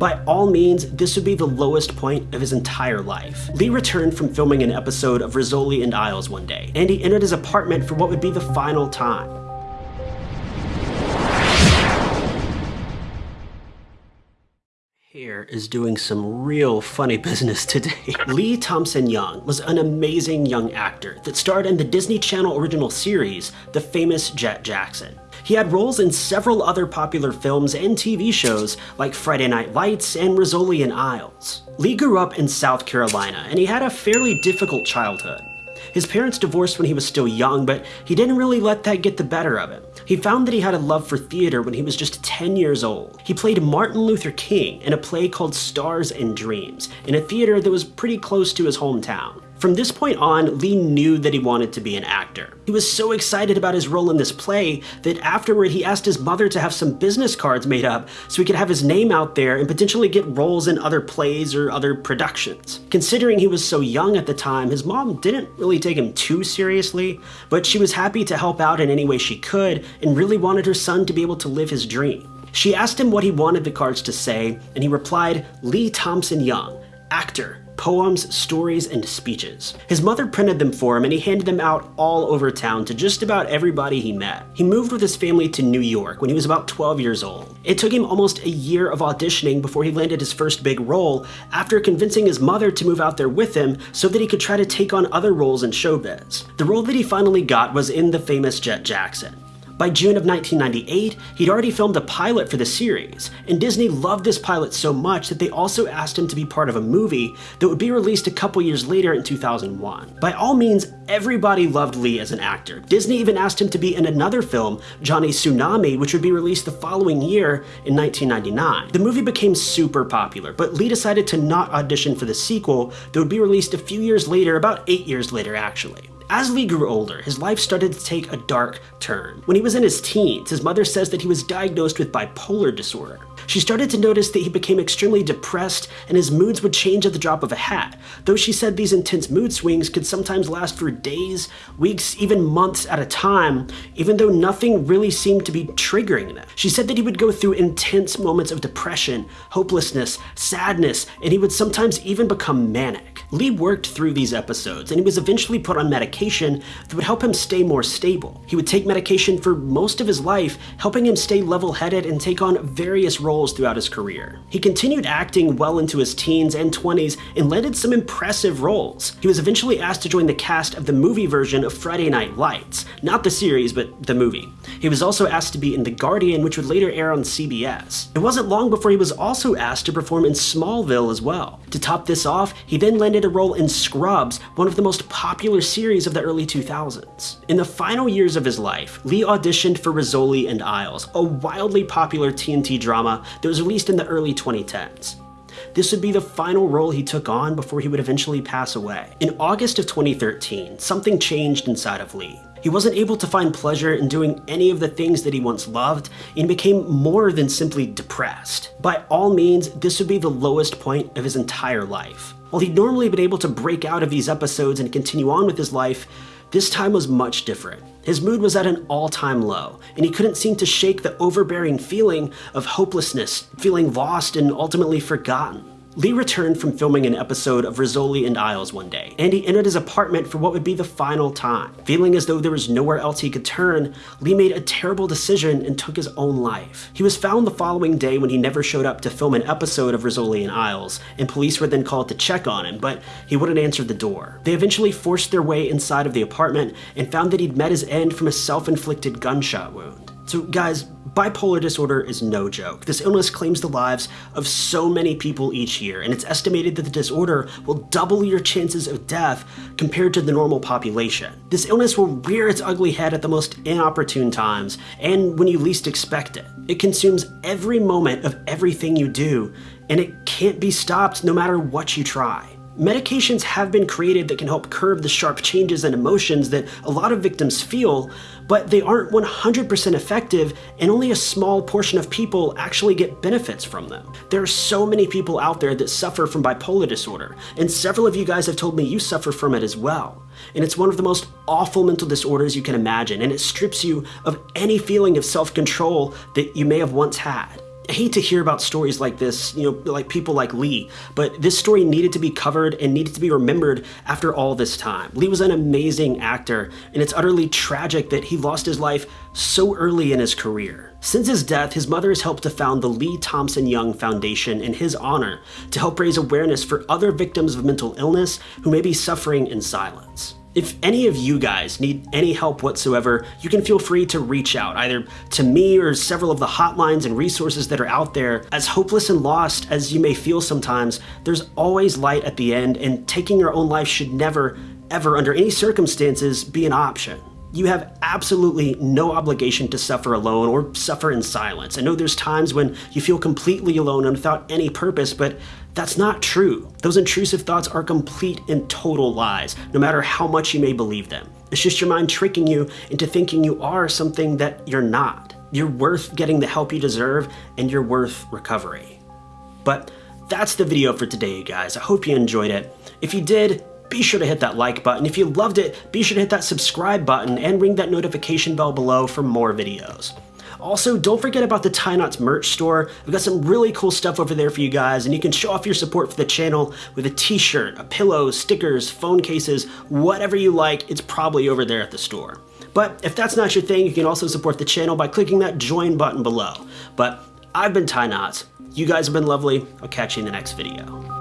By all means, this would be the lowest point of his entire life. Lee returned from filming an episode of Rizzoli and Isles one day, and he entered his apartment for what would be the final time. Here is doing some real funny business today. Lee Thompson Young was an amazing young actor that starred in the Disney Channel original series, The Famous Jet Jackson. He had roles in several other popular films and TV shows like Friday Night Lights and Rizzoli Isles. Lee grew up in South Carolina and he had a fairly difficult childhood. His parents divorced when he was still young, but he didn't really let that get the better of him. He found that he had a love for theater when he was just 10 years old. He played Martin Luther King in a play called Stars and Dreams, in a theater that was pretty close to his hometown. From this point on, Lee knew that he wanted to be an actor. He was so excited about his role in this play that afterward he asked his mother to have some business cards made up so he could have his name out there and potentially get roles in other plays or other productions. Considering he was so young at the time, his mom didn't really take him too seriously, but she was happy to help out in any way she could and really wanted her son to be able to live his dream. She asked him what he wanted the cards to say, and he replied, Lee Thompson Young, actor, poems, stories, and speeches. His mother printed them for him and he handed them out all over town to just about everybody he met. He moved with his family to New York when he was about 12 years old. It took him almost a year of auditioning before he landed his first big role after convincing his mother to move out there with him so that he could try to take on other roles in showbiz. The role that he finally got was in the famous Jet Jackson. By June of 1998, he'd already filmed a pilot for the series, and Disney loved this pilot so much that they also asked him to be part of a movie that would be released a couple years later in 2001. By all means, everybody loved Lee as an actor. Disney even asked him to be in another film, Johnny Tsunami, which would be released the following year in 1999. The movie became super popular, but Lee decided to not audition for the sequel that would be released a few years later, about eight years later actually. As Lee grew older, his life started to take a dark turn. When he was in his teens, his mother says that he was diagnosed with bipolar disorder. She started to notice that he became extremely depressed and his moods would change at the drop of a hat, though she said these intense mood swings could sometimes last for days, weeks, even months at a time, even though nothing really seemed to be triggering them. She said that he would go through intense moments of depression, hopelessness, sadness, and he would sometimes even become manic. Lee worked through these episodes and he was eventually put on medication that would help him stay more stable. He would take medication for most of his life, helping him stay level-headed and take on various roles throughout his career. He continued acting well into his teens and 20s and landed some impressive roles. He was eventually asked to join the cast of the movie version of Friday Night Lights, not the series, but the movie. He was also asked to be in The Guardian, which would later air on CBS. It wasn't long before he was also asked to perform in Smallville as well. To top this off, he then landed a role in Scrubs, one of the most popular series of the early 2000s. In the final years of his life, Lee auditioned for Rizzoli and Isles, a wildly popular TNT drama that was released in the early 2010s. This would be the final role he took on before he would eventually pass away. In August of 2013, something changed inside of Lee. He wasn't able to find pleasure in doing any of the things that he once loved and became more than simply depressed. By all means, this would be the lowest point of his entire life. While he'd normally been able to break out of these episodes and continue on with his life, this time was much different. His mood was at an all-time low, and he couldn't seem to shake the overbearing feeling of hopelessness, feeling lost and ultimately forgotten. Lee returned from filming an episode of Rizzoli and Isles one day, and he entered his apartment for what would be the final time. Feeling as though there was nowhere else he could turn, Lee made a terrible decision and took his own life. He was found the following day when he never showed up to film an episode of Rizzoli and Isles, and police were then called to check on him, but he wouldn't answer the door. They eventually forced their way inside of the apartment and found that he'd met his end from a self-inflicted gunshot wound. So guys, bipolar disorder is no joke. This illness claims the lives of so many people each year, and it's estimated that the disorder will double your chances of death compared to the normal population. This illness will rear its ugly head at the most inopportune times, and when you least expect it. It consumes every moment of everything you do, and it can't be stopped no matter what you try. Medications have been created that can help curb the sharp changes and emotions that a lot of victims feel, but they aren't 100% effective and only a small portion of people actually get benefits from them. There are so many people out there that suffer from bipolar disorder, and several of you guys have told me you suffer from it as well. And it's one of the most awful mental disorders you can imagine, and it strips you of any feeling of self-control that you may have once had. I hate to hear about stories like this, you know, like people like Lee, but this story needed to be covered and needed to be remembered after all this time. Lee was an amazing actor, and it's utterly tragic that he lost his life so early in his career. Since his death, his mother has helped to found the Lee Thompson Young Foundation in his honor to help raise awareness for other victims of mental illness who may be suffering in silence. If any of you guys need any help whatsoever, you can feel free to reach out, either to me or several of the hotlines and resources that are out there. As hopeless and lost as you may feel sometimes, there's always light at the end, and taking your own life should never, ever, under any circumstances, be an option. You have absolutely no obligation to suffer alone or suffer in silence. I know there's times when you feel completely alone and without any purpose, but that's not true. Those intrusive thoughts are complete and total lies, no matter how much you may believe them. It's just your mind tricking you into thinking you are something that you're not. You're worth getting the help you deserve, and you're worth recovery. But that's the video for today, you guys. I hope you enjoyed it. If you did, be sure to hit that like button. If you loved it, be sure to hit that subscribe button and ring that notification bell below for more videos. Also, don't forget about the Ty Knotts merch store. We've got some really cool stuff over there for you guys, and you can show off your support for the channel with a t-shirt, a pillow, stickers, phone cases, whatever you like, it's probably over there at the store. But if that's not your thing, you can also support the channel by clicking that join button below. But I've been Ty Knotts. You guys have been lovely. I'll catch you in the next video.